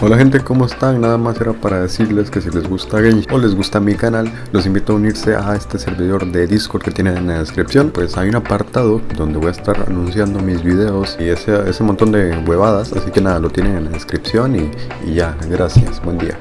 Hola gente, ¿cómo están? Nada más era para decirles que si les gusta Genshin o les gusta mi canal, los invito a unirse a este servidor de Discord que tienen en la descripción. Pues hay un apartado donde voy a estar anunciando mis videos y ese, ese montón de huevadas, así que nada, lo tienen en la descripción y, y ya, gracias, buen día.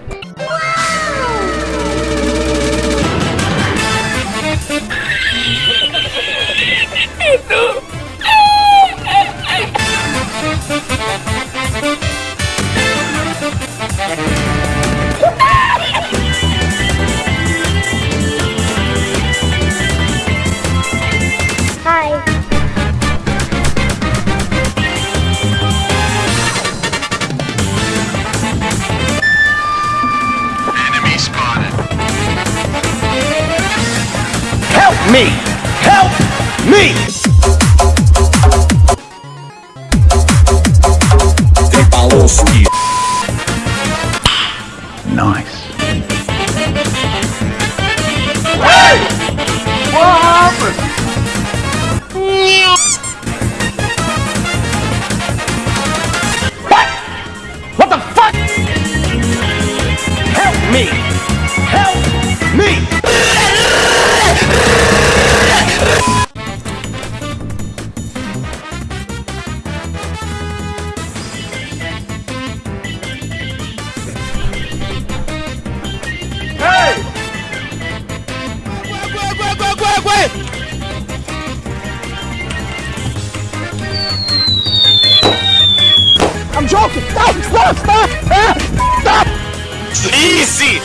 Me! Help me! Nice. What happened? What? What the fuck? Help me! Help me! I'm joking! Stop! Stop! Stop! Stop! Easy!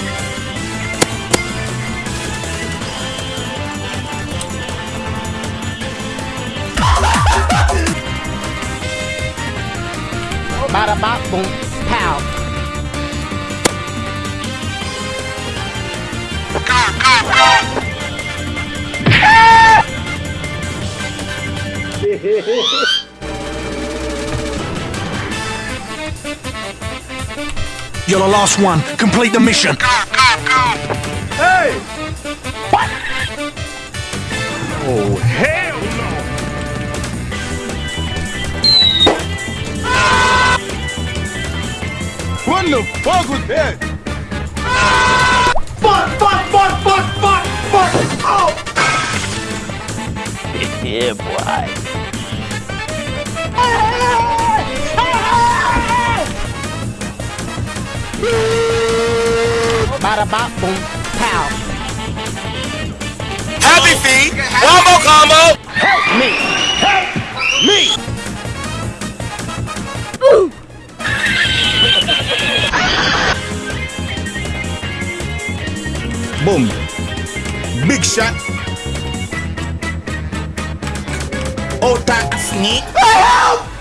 Bada bop boom pow. Go, go, go! You're the last one. Complete the mission. Go, go, go! What oh, the fuck was that? Fuck! Fuck! Fuck! Fuck! Fuck! Oh! Yeah, boy. Bada bop boom pow. Happy feet! One more combo! Help me! Help me! Boom. Big shot. Oh, that sneak. Help!